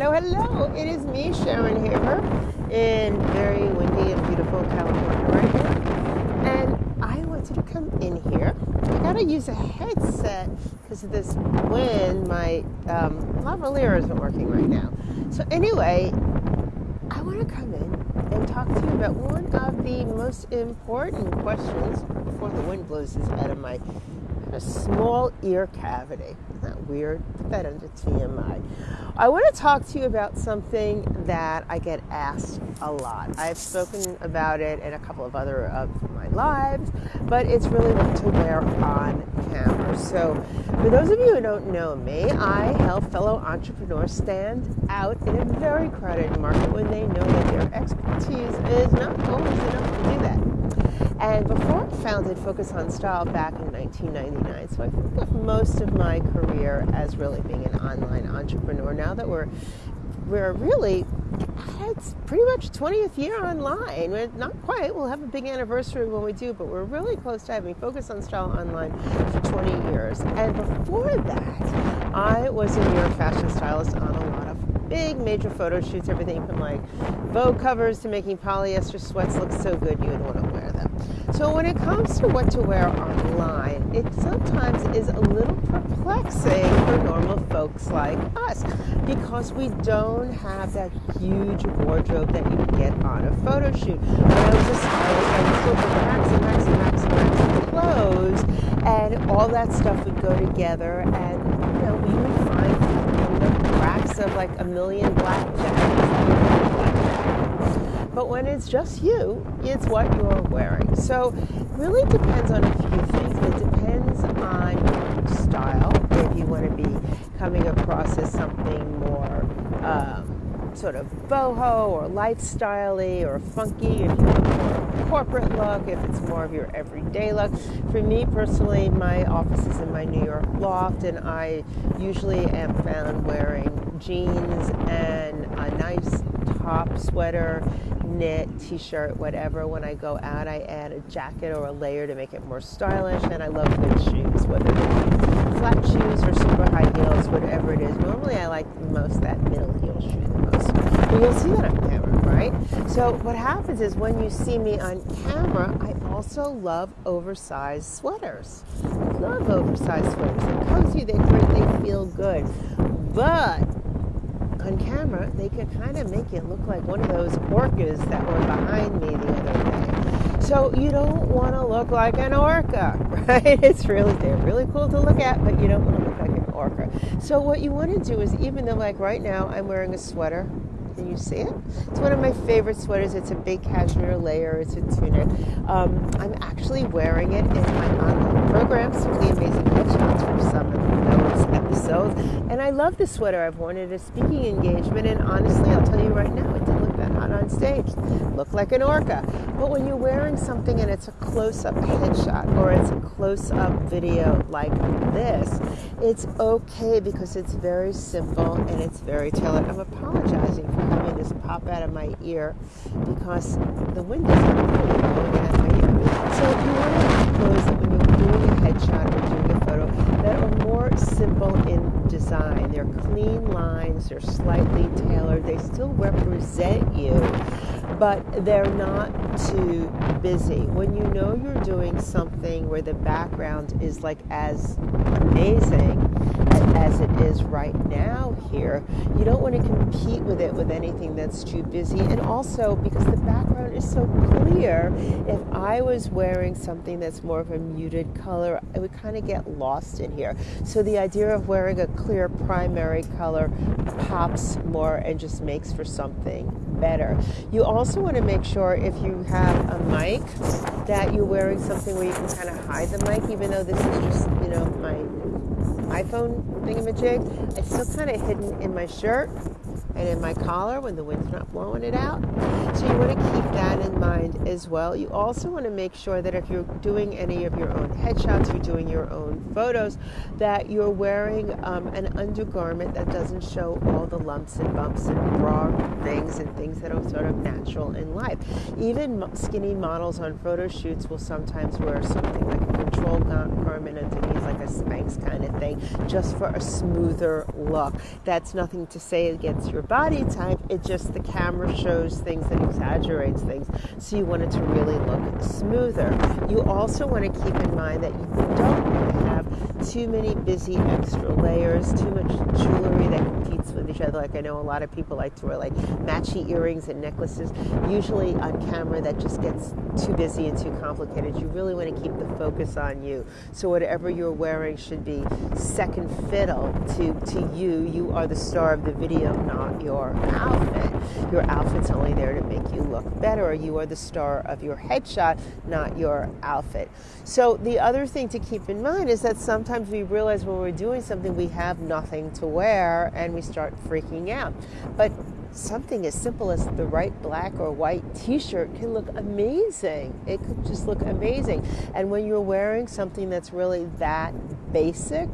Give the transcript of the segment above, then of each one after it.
Hello, hello. It is me, Sharon Haver, in very windy and beautiful California right now. And I wanted to come in here. I gotta use a headset because of this wind. My um, lavalier isn't working right now. So, anyway, I want to come in and talk to you about one of the most important questions before the wind blows this out of my a small ear cavity. Isn't that weird? Put that under TMI. I want to talk to you about something that I get asked a lot. I've spoken about it in a couple of other of my lives, but it's really what to wear on camera. So, for those of you who don't know me, I help fellow entrepreneurs stand out in a very crowded market when they know that their expertise is not always enough to do that. And before I founded Focus on Style back in 1999, so I think of most of my career as really being an online entrepreneur. Now that we're we're really it's pretty much 20th year online. We're not quite. We'll have a big anniversary when we do, but we're really close to having Focus on Style online for 20 years. And before that, I was a New York fashion stylist on a lot of big major photo shoots, everything from like Vogue covers to making polyester sweats look so good you would want to. So when it comes to what to wear online, it sometimes is a little perplexing for normal folks like us because we don't have that huge wardrobe that you get on a photo shoot. I was a stylist, I racks and racks and clothes, and all that stuff would go together, and you know we would find you know, racks of like a million black jackets but when it's just you, it's what you're wearing. So it really depends on a few things. It depends on your style. If you want to be coming across as something more um, sort of boho or lifestyley or funky, if you want more corporate look, if it's more of your everyday look. For me personally, my office is in my New York loft, and I usually am found wearing jeans and a nice top, sweater, knit, t-shirt, whatever. When I go out, I add a jacket or a layer to make it more stylish. And I love good shoes, whether they're flat shoes or super high heels, whatever it is. Normally, I like most that middle heel shoe the most. But you'll see that on camera, right? So what happens is when you see me on camera, I also love oversized sweaters. I love oversized sweaters. They're cozy, they're great, they feel good. But on camera, they could kind of make it look like one of those orcas that were behind me the other day. So you don't want to look like an orca, right? It's really they're really cool to look at, but you don't want to look like an orca. So what you want to do is even though like right now I'm wearing a sweater you see it? It's one of my favorite sweaters. It's a big cashmere layer. It's a tunic. Um, I'm actually wearing it in my online program, Simply Amazing Headshots, for some of those episodes. And I love this sweater. I've worn it at a speaking engagement, and honestly, I'll tell you right now, it didn't look that hot on stage. Look like an orca. But when you're wearing something and it's a close-up headshot or it's a close-up video like this, it's okay because it's very simple and it's very tailored. I'm apologizing for having this pop out of my ear because the wind is really blowing out my ear. So if you want to clothes that when you're doing a headshot or doing a photo that simple in design. They're clean lines, they're slightly tailored, they still represent you, but they're not too busy. When you know you're doing something where the background is like as amazing as it is right now here, you don't want to compete with it with anything that's too busy. And also because the background is so clear, if I was wearing something that's more of a muted color, it would kind of get lost in here. So the idea of wearing a clear primary color pops more and just makes for something better. You also want to make sure if you have a mic that you're wearing something where you can kind of hide the mic, even though this is just, you know, my iPhone thingamajig. It's still kind of hidden in my shirt and in my collar when the wind's not blowing it out. So you want to keep that in mind as well. You also want to make sure that if you're doing any of your own headshots, you're doing your own photos, that you're wearing um, an undergarment that doesn't show all the lumps and bumps and bra things and things that are sort of natural in life. Even skinny models on photo shoots will sometimes wear something like a control garment underneath, like a Spanx kind of thing, just for a smoother look. That's nothing to say against your your body type. It just the camera shows things and exaggerates things. So you want it to really look smoother. You also want to keep in mind that you don't want to have too many busy extra layers, too much jewelry that competes with each other. Like I know a lot of people like to wear like matchy earrings and necklaces. Usually on camera that just gets too busy and too complicated. You really want to keep the focus on you. So whatever you're wearing should be second fiddle to, to you. You are the star of the video, not your outfit. Your outfit's only there to make you look better. You are the star of your headshot, not your outfit. So the other thing to keep in mind is that sometimes we realize when we're doing something we have nothing to wear and we start freaking out. But something as simple as the right black or white t-shirt can look amazing. It could just look amazing. And when you're wearing something that's really that basic,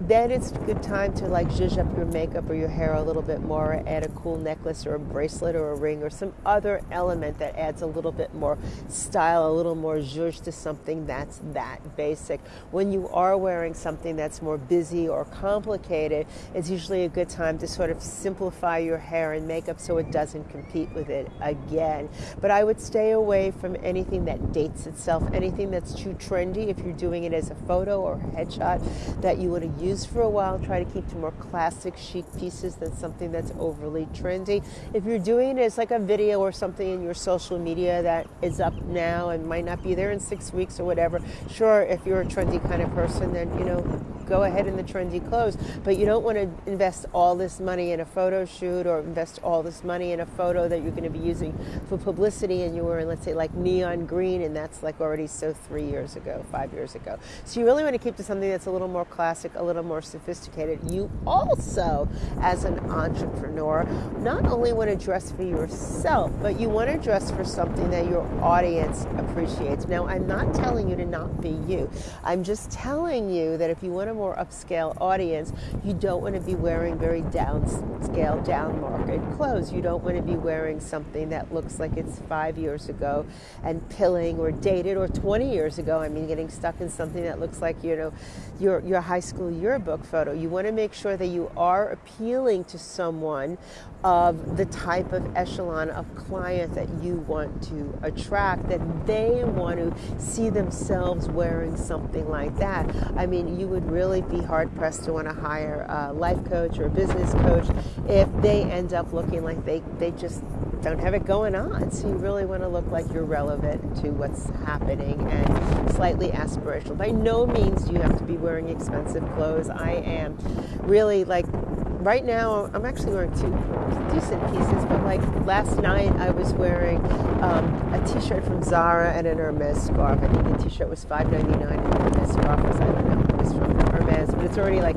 then it's a good time to like zhuzh up your makeup or your hair a little bit more, add a cool necklace or a bracelet or a ring or some other element that adds a little bit more style, a little more zhuzh to something that's that basic. When you are wearing something that's more busy or complicated, it's usually a good time to sort of simplify your hair and makeup so it doesn't compete with it again. But I would stay away from anything that dates itself, anything that's too trendy if you're doing it as a photo or a headshot that you want to use for a while. Try to keep to more classic chic pieces than something that's overly trendy. If you're doing it like a video or something in your social media that is up now and might not be there in six weeks or whatever, sure, if you're a trendy kind of person, then, you know, go ahead in the trendy clothes. But you don't want to invest all this money in a photo shoot or invest all this money in a photo that you're going to be using for publicity and you were in, let's say, like neon green, and that's like already so three years ago, five years ago. So you really want to keep to something that's a little more classic, a little more sophisticated. You also, as an entrepreneur, not only want to dress for yourself, but you want to dress for something that your audience appreciates. Now, I'm not telling you to not be you. I'm just telling you that if you want to more upscale audience, you don't want to be wearing very downscale, down market clothes. You don't want to be wearing something that looks like it's five years ago and pilling or dated or 20 years ago. I mean, getting stuck in something that looks like, you know, your, your high school yearbook photo. You want to make sure that you are appealing to someone of the type of echelon of client that you want to attract, that they want to see themselves wearing something like that. I mean, you would really be hard pressed to want to hire a life coach or a business coach if they end up looking like they, they just don't have it going on. So you really want to look like you're relevant to what's happening and slightly aspirational. By no means do you have to be wearing expensive clothes. I am really like right now I'm actually wearing two decent pieces, but like last night I was wearing um, a t-shirt from Zara and an Hermes scarf. I think the t-shirt was $5.99 and the Hermes scarf was, I don't know, was from Hermes, but it's already like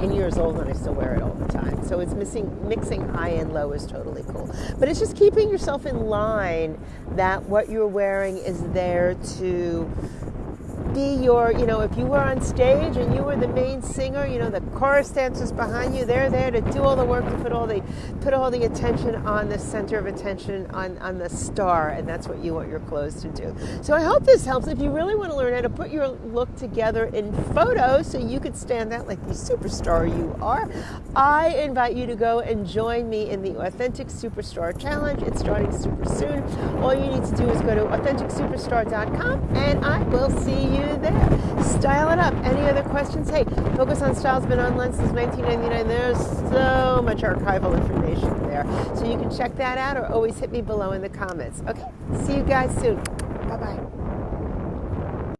10 years old and I still wear it all the time. So it's missing, mixing high and low is totally cool. But it's just keeping yourself in line that what you're wearing is there to be your, you know, if you were on stage and you were the main singer, you know, the chorus dancers behind you, they're there to do all the work, to put all the put all the attention on the center of attention on, on the star, and that's what you want your clothes to do. So I hope this helps. If you really want to learn how to put your look together in photos so you could stand out like the superstar you are, I invite you to go and join me in the Authentic Superstar Challenge. It's starting super soon. All you need to do is go to AuthenticSuperstar.com and I will see you you there. Style it up. Any other questions? Hey, Focus on Style's been online since 1999. There's so much archival information there. So you can check that out or always hit me below in the comments. Okay, see you guys soon. Bye bye.